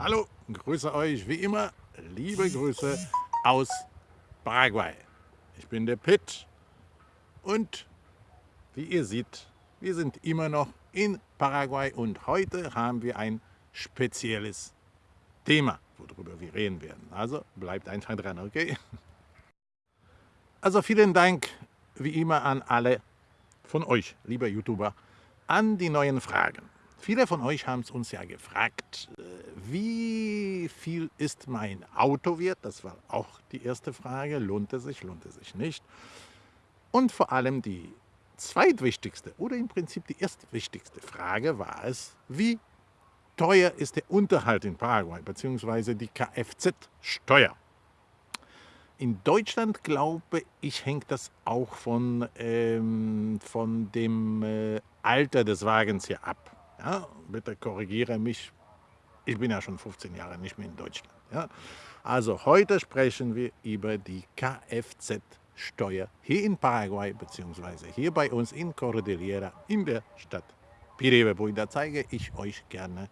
Hallo, grüße euch wie immer, liebe Grüße aus Paraguay. Ich bin der Pitt und wie ihr seht, wir sind immer noch in Paraguay und heute haben wir ein spezielles Thema, worüber wir reden werden. Also bleibt einfach dran, okay? Also vielen Dank wie immer an alle von euch, lieber YouTuber, an die neuen Fragen. Viele von euch haben es uns ja gefragt, äh, wie viel ist mein Auto wert? Das war auch die erste Frage. Lohnt es sich, lohnt es sich nicht? Und vor allem die zweitwichtigste oder im Prinzip die erstwichtigste Frage war es, wie teuer ist der Unterhalt in Paraguay bzw. die Kfz-Steuer? In Deutschland, glaube ich, hängt das auch von, ähm, von dem äh, Alter des Wagens hier ab. Ja, bitte korrigiere mich, ich bin ja schon 15 Jahre nicht mehr in Deutschland. Ja. Also heute sprechen wir über die Kfz-Steuer hier in Paraguay bzw. hier bei uns in Cordillera in der Stadt Pirebebuy. Da zeige ich euch gerne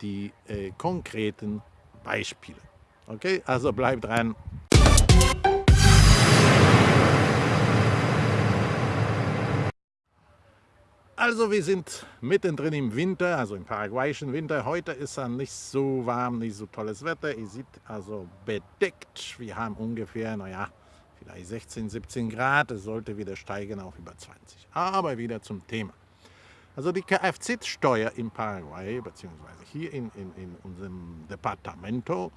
die äh, konkreten Beispiele. Okay, also bleibt dran. Also wir sind mittendrin im Winter, also im paraguayischen Winter. Heute ist es nicht so warm, nicht so tolles Wetter. Ihr seht also bedeckt. Wir haben ungefähr, naja, vielleicht 16, 17 Grad. Es sollte wieder steigen auf über 20. Aber wieder zum Thema. Also die Kfz-Steuer in Paraguay, beziehungsweise hier in, in, in unserem Departamento,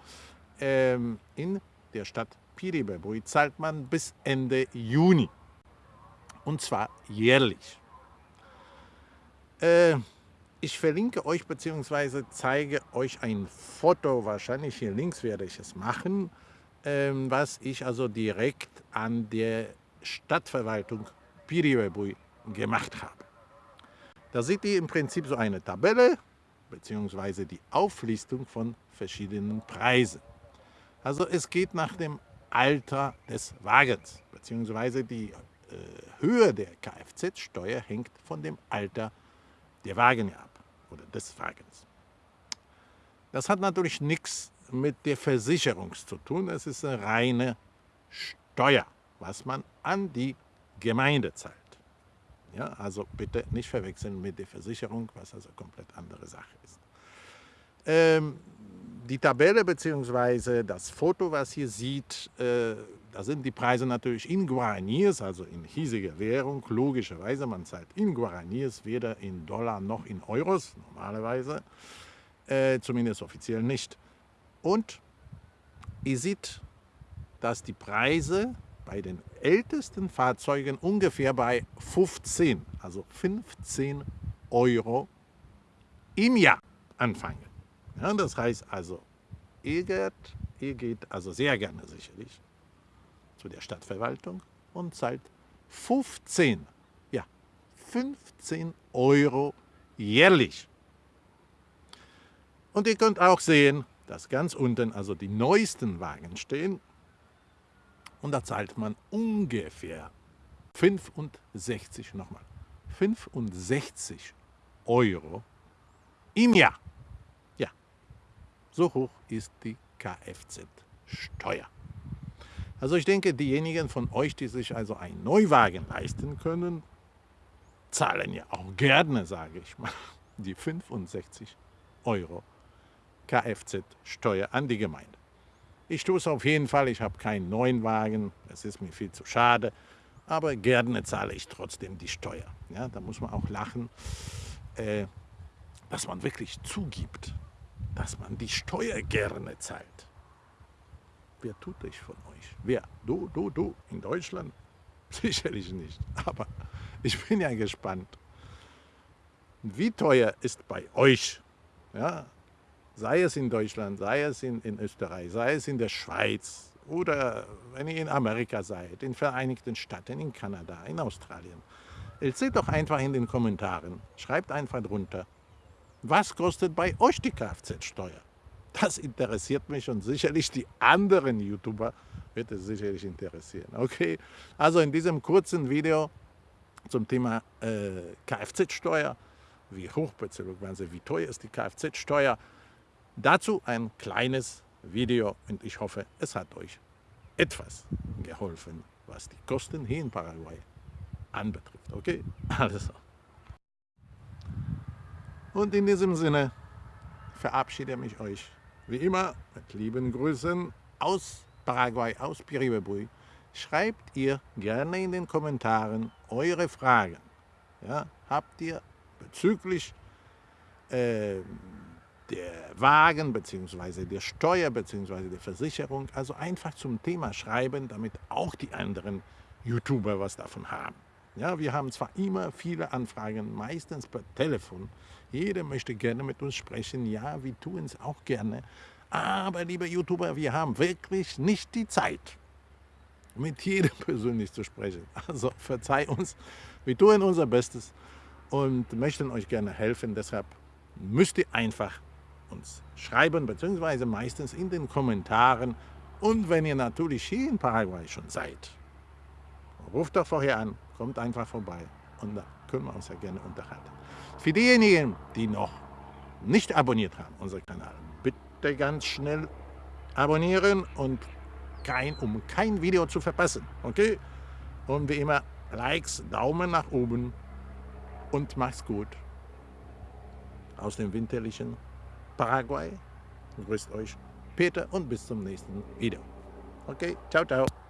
ähm, in der Stadt Piribebuy, zahlt man bis Ende Juni. Und zwar jährlich. Äh, ich verlinke euch bzw. zeige euch ein Foto, wahrscheinlich hier links werde ich es machen, ähm, was ich also direkt an der Stadtverwaltung Piribebuy gemacht habe. Da seht ihr im Prinzip so eine Tabelle bzw. die Auflistung von verschiedenen Preisen. Also es geht nach dem Alter des Wagens bzw. die äh, Höhe der Kfz-Steuer hängt von dem Alter des der Wagen ab oder des Wagens. Das hat natürlich nichts mit der Versicherung zu tun. Es ist eine reine Steuer, was man an die Gemeinde zahlt. Ja, also bitte nicht verwechseln mit der Versicherung, was also komplett andere Sache ist. Ähm, die Tabelle bzw. das Foto, was ihr seht, äh, da sind die Preise natürlich in Guaraníes, also in hiesiger Währung, logischerweise. Man zahlt in Guaraníes, weder in Dollar noch in Euros, normalerweise, äh, zumindest offiziell nicht. Und ihr seht, dass die Preise bei den ältesten Fahrzeugen ungefähr bei 15, also 15 Euro im Jahr anfangen. Ja, das heißt also, ihr geht, ihr geht also sehr gerne sicherlich zu der Stadtverwaltung und zahlt 15, ja, 15 Euro jährlich. Und ihr könnt auch sehen, dass ganz unten also die neuesten Wagen stehen und da zahlt man ungefähr 65, nochmal, 65 Euro im Jahr. Ja, so hoch ist die Kfz-Steuer. Also ich denke, diejenigen von euch, die sich also einen Neuwagen leisten können, zahlen ja auch gerne, sage ich mal, die 65 Euro Kfz-Steuer an die Gemeinde. Ich tue es auf jeden Fall, ich habe keinen neuen Wagen, es ist mir viel zu schade, aber gerne zahle ich trotzdem die Steuer. Ja, da muss man auch lachen, äh, dass man wirklich zugibt, dass man die Steuer gerne zahlt. Wer tut das von euch? Wer? Du, du, du in Deutschland? Sicherlich nicht. Aber ich bin ja gespannt. Wie teuer ist bei euch, ja, sei es in Deutschland, sei es in, in Österreich, sei es in der Schweiz oder wenn ihr in Amerika seid, in Vereinigten Staaten, in Kanada, in Australien. Erzählt doch einfach in den Kommentaren, schreibt einfach drunter, was kostet bei euch die Kfz-Steuer? Das interessiert mich und sicherlich die anderen YouTuber wird es sicherlich interessieren. Okay, also in diesem kurzen Video zum Thema äh, Kfz-Steuer, wie hoch bzw. wie teuer ist die Kfz-Steuer, Dazu ein kleines Video und ich hoffe, es hat euch etwas geholfen, was die Kosten hier in Paraguay anbetrifft. Okay, also. Und in diesem Sinne verabschiede ich euch wie immer mit lieben Grüßen aus Paraguay, aus Piribebui. Schreibt ihr gerne in den Kommentaren eure Fragen. Ja, habt ihr bezüglich äh, der Wagen bzw. der Steuer bzw. der Versicherung, also einfach zum Thema schreiben, damit auch die anderen YouTuber was davon haben. Ja, wir haben zwar immer viele Anfragen, meistens per Telefon. Jeder möchte gerne mit uns sprechen. Ja, wir tun es auch gerne. Aber, liebe YouTuber, wir haben wirklich nicht die Zeit, mit jedem persönlich zu sprechen. Also verzeih uns, wir tun unser Bestes und möchten euch gerne helfen. Deshalb müsst ihr einfach uns schreiben, beziehungsweise meistens in den Kommentaren. Und wenn ihr natürlich hier in Paraguay schon seid, ruft doch vorher an, kommt einfach vorbei und da können wir uns ja gerne unterhalten. Für diejenigen, die noch nicht abonniert haben, unseren Kanal, bitte ganz schnell abonnieren und kein, um kein Video zu verpassen. Okay? Und wie immer, Likes, Daumen nach oben und macht's gut. Aus dem winterlichen Paraguay grüßt euch Peter und bis zum nächsten Video. Okay, ciao, ciao.